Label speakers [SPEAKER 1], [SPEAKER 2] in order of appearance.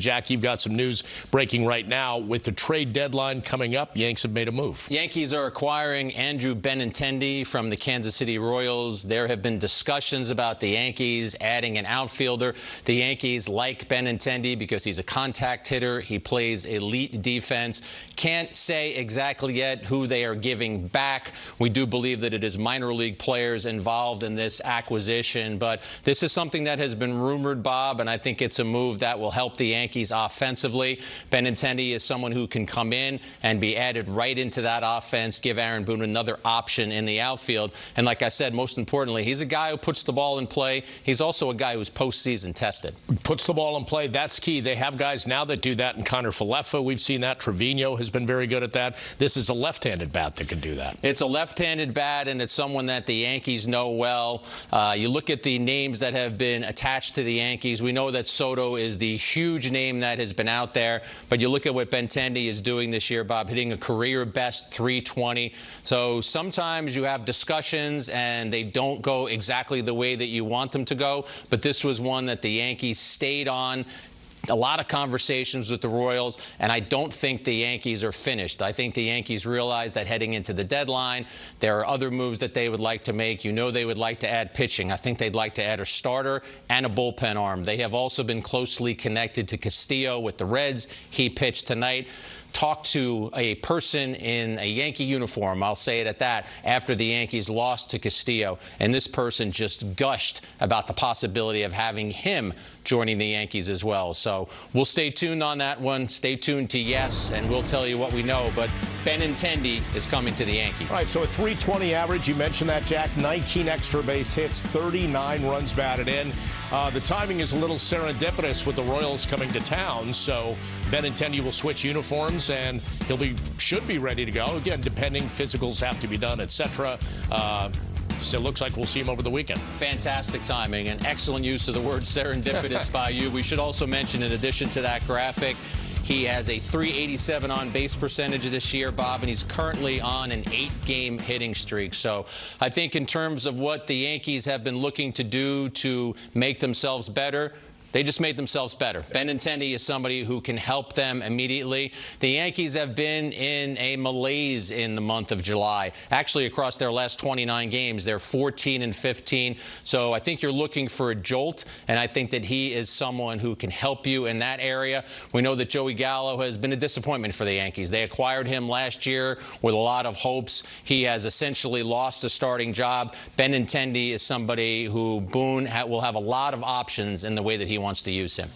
[SPEAKER 1] Jack, you've got some news breaking right now. With the trade deadline coming up, Yanks have made a move.
[SPEAKER 2] Yankees are acquiring Andrew Benintendi from the Kansas City Royals. There have been discussions about the Yankees adding an outfielder. The Yankees like Benintendi because he's a contact hitter. He plays elite defense. Can't say exactly yet who they are giving back. We do believe that it is minor league players involved in this acquisition, but this is something that has been rumored, Bob, and I think it's a move that will help the Yankees Yankees offensively. Benintendi is someone who can come in and be added right into that offense, give Aaron Boone another option in the outfield. And like I said, most importantly, he's a guy who puts the ball in play. He's also a guy who's postseason tested.
[SPEAKER 1] Puts the ball in play. That's key. They have guys now that do that in Kiner-Falefa. We've seen that. Trevino has been very good at that. This is a left-handed bat that can do that.
[SPEAKER 2] It's a left-handed bat, and it's someone that the Yankees know well. Uh, you look at the names that have been attached to the Yankees. We know that Soto is the huge name name that has been out there. But you look at what Benintendi is doing this year, Bob, hitting a career best 320. So sometimes you have discussions and they don't go exactly the way that you want them to go. But this was one that the Yankees stayed on a lot of conversations with the Royals, and I don't think the Yankees are finished. I think the Yankees realize that heading into the deadline, there are other moves that they would like to make. You know they would like to add pitching. I think they'd like to add a starter and a bullpen arm. They have also been closely connected to Castillo with the Reds. He pitched tonight talked to a person in a Yankee uniform, I'll say it at that, after the Yankees lost to Castillo. And this person just gushed about the possibility of having him joining the Yankees as well. So we'll stay tuned on that one. Stay tuned to Yes, and we'll tell you what we know. But Benintendi is coming to the Yankees.
[SPEAKER 1] All right, so a 320 average, you mentioned that, Jack. 19 extra base hits, 39 runs batted in. Uh, the timing is a little serendipitous with the Royals coming to town, so Benintendi will switch uniforms and he'll be should be ready to go. Again, depending, physicals have to be done, etc. Uh, so it looks like we'll see him over the weekend.
[SPEAKER 2] Fantastic timing and excellent use of the word serendipitous by you. We should also mention, in addition to that graphic, he has a 387 on base percentage this year, Bob, and he's currently on an eight-game hitting streak. So I think in terms of what the Yankees have been looking to do to make themselves better, they just made themselves better. Benintendi is somebody who can help them immediately. The Yankees have been in a malaise in the month of July. Actually, across their last 29 games, they're 14 and 15. So I think you're looking for a jolt, and I think that he is someone who can help you in that area. We know that Joey Gallo has been a disappointment for the Yankees. They acquired him last year with a lot of hopes. He has essentially lost a starting job. Benintendi is somebody who Boone will have a lot of options in the way that he wants to use him.